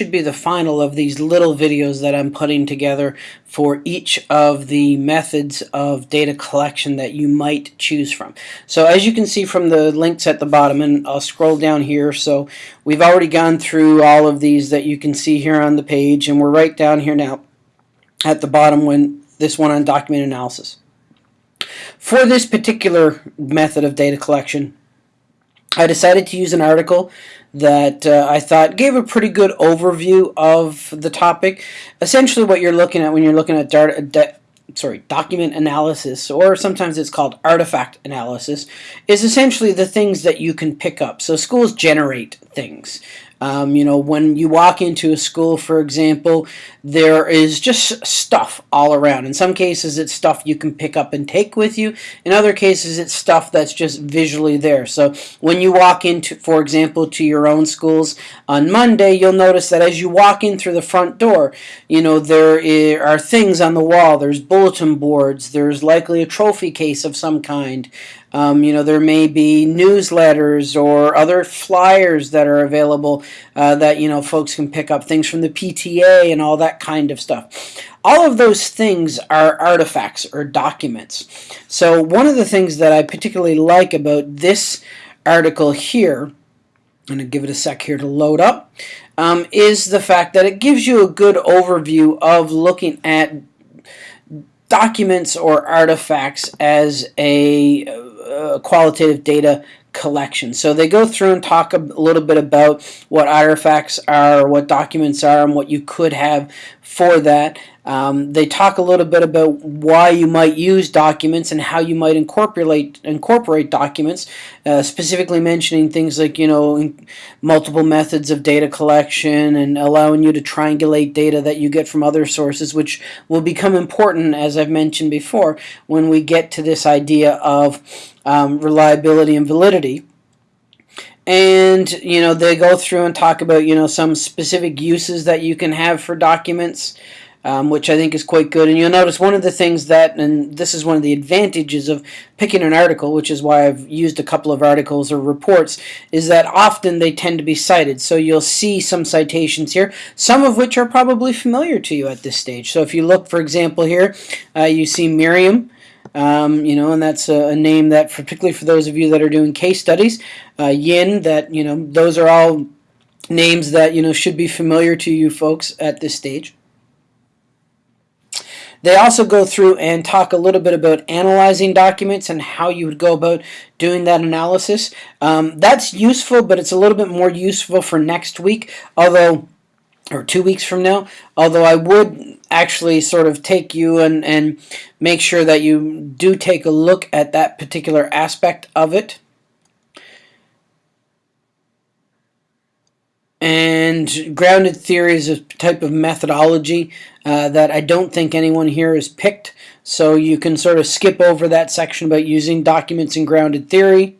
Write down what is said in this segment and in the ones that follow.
should be the final of these little videos that I'm putting together for each of the methods of data collection that you might choose from. So as you can see from the links at the bottom, and I'll scroll down here, so we've already gone through all of these that you can see here on the page, and we're right down here now at the bottom when this one on document analysis. For this particular method of data collection, I decided to use an article that uh, I thought gave a pretty good overview of the topic. Essentially what you're looking at when you're looking at sorry, document analysis, or sometimes it's called artifact analysis, is essentially the things that you can pick up. So schools generate things. Um, you know, when you walk into a school, for example, there is just stuff all around. In some cases, it's stuff you can pick up and take with you. In other cases, it's stuff that's just visually there. So when you walk into, for example, to your own schools on Monday, you'll notice that as you walk in through the front door, you know, there are things on the wall. There's bulletin boards. There's likely a trophy case of some kind. Um, you know, there may be newsletters or other flyers that are available uh, that, you know, folks can pick up, things from the PTA and all that kind of stuff. All of those things are artifacts or documents. So one of the things that I particularly like about this article here, I'm going to give it a sec here to load up, um, is the fact that it gives you a good overview of looking at documents or artifacts as a uh, qualitative data collection. So they go through and talk a little bit about what artifacts are, what documents are, and what you could have for that. Um, they talk a little bit about why you might use documents and how you might incorporate incorporate documents, uh, specifically mentioning things like you know multiple methods of data collection and allowing you to triangulate data that you get from other sources, which will become important as I've mentioned before when we get to this idea of um, reliability and validity. And you know they go through and talk about you know some specific uses that you can have for documents um, which I think is quite good. And you'll notice one of the things that, and this is one of the advantages of picking an article, which is why I've used a couple of articles or reports, is that often they tend to be cited. So you'll see some citations here, some of which are probably familiar to you at this stage. So if you look, for example, here, uh, you see Merriam. Um, you know, and that's a, a, name that, particularly for those of you that are doing case studies, uh, Yin, that, you know, those are all names that, you know, should be familiar to you folks at this stage. They also go through and talk a little bit about analyzing documents and how you would go about doing that analysis. Um, that's useful, but it's a little bit more useful for next week, although or two weeks from now, although I would actually sort of take you and, and make sure that you do take a look at that particular aspect of it. And grounded theory is a type of methodology uh, that I don't think anyone here has picked. So you can sort of skip over that section about using documents in grounded theory.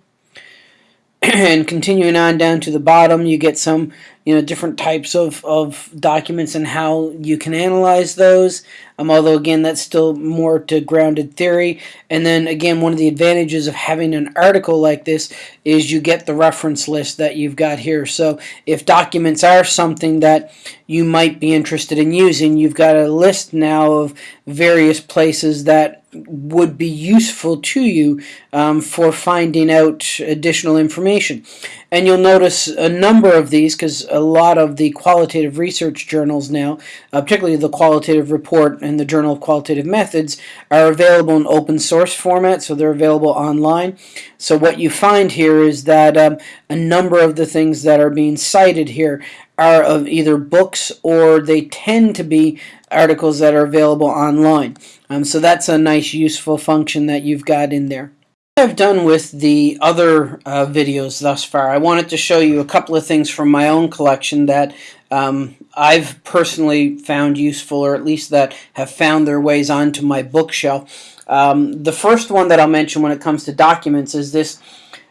and continuing on down to the bottom, you get some you know different types of, of documents and how you can analyze those. Um, although again that's still more to grounded theory. And then again one of the advantages of having an article like this is you get the reference list that you've got here. So if documents are something that you might be interested in using you've got a list now of various places that would be useful to you um, for finding out additional information. And you'll notice a number of these because a lot of the qualitative research journals now, uh, particularly the Qualitative Report and the Journal of Qualitative Methods, are available in open source format, so they're available online. So what you find here is that um, a number of the things that are being cited here are of either books or they tend to be articles that are available online. Um, so that's a nice useful function that you've got in there. I've done with the other uh, videos thus far, I wanted to show you a couple of things from my own collection that um, I've personally found useful, or at least that have found their ways onto my bookshelf. Um, the first one that I'll mention when it comes to documents is this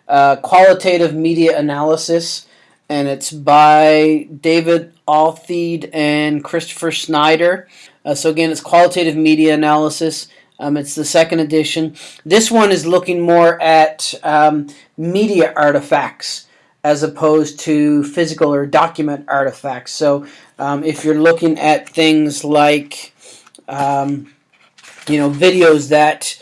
uh, qualitative media analysis, and it's by David Altheide and Christopher Schneider. Uh, so again, it's qualitative media analysis. Um, it's the second edition. This one is looking more at um, media artifacts as opposed to physical or document artifacts. So um, if you're looking at things like, um, you know, videos that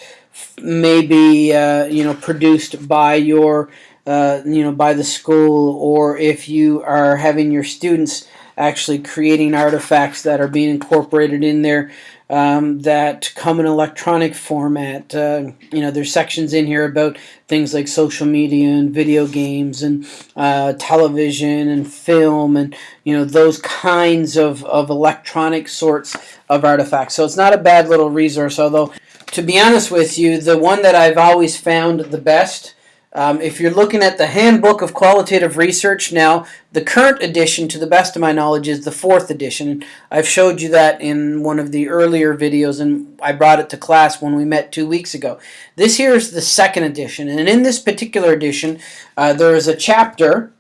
may be, uh, you know, produced by your, uh, you know, by the school, or if you are having your students actually creating artifacts that are being incorporated in there um, that come in electronic format. Uh, you know, there's sections in here about things like social media and video games and uh, television and film and, you know, those kinds of, of electronic sorts of artifacts. So it's not a bad little resource, although, to be honest with you, the one that I've always found the best um, if you're looking at the Handbook of Qualitative Research now, the current edition, to the best of my knowledge, is the fourth edition. I've showed you that in one of the earlier videos, and I brought it to class when we met two weeks ago. This here is the second edition, and in this particular edition, uh, there is a chapter.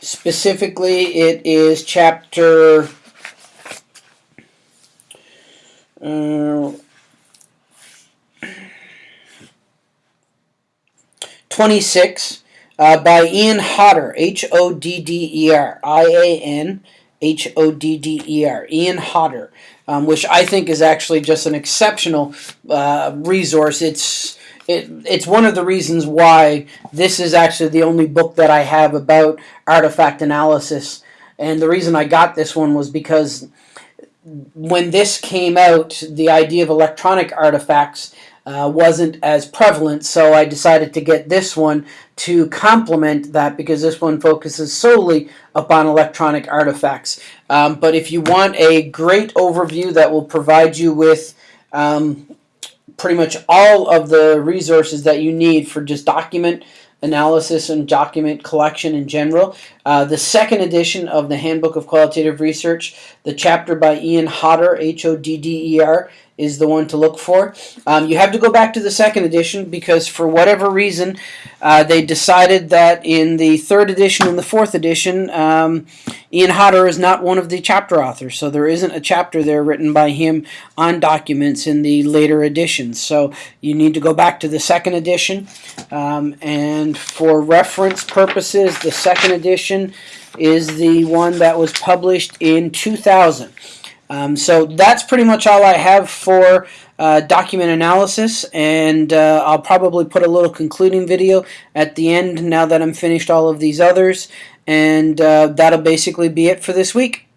Specifically, it is chapter... Uh, 26 uh, by Ian Hodder, H O D D E R, I A N H O D D E R, Ian Hodder, um, which I think is actually just an exceptional uh, resource. It's it, it's one of the reasons why this is actually the only book that I have about artifact analysis. And the reason I got this one was because when this came out, the idea of electronic artifacts uh, wasn't as prevalent, so I decided to get this one to complement that because this one focuses solely upon electronic artifacts. Um, but if you want a great overview that will provide you with um, pretty much all of the resources that you need for just document analysis and document collection in general. Uh, the second edition of the Handbook of Qualitative Research, the chapter by Ian Hodder, H-O-D-D-E-R, is the one to look for. Um, you have to go back to the second edition because for whatever reason uh, they decided that in the third edition and the fourth edition um, Ian Hodder is not one of the chapter authors. So there isn't a chapter there written by him on documents in the later editions. So you need to go back to the second edition. Um, and for reference purposes the second edition is the one that was published in 2000 um, so that's pretty much all I have for uh, document analysis and uh, I'll probably put a little concluding video at the end now that I'm finished all of these others and uh, that'll basically be it for this week.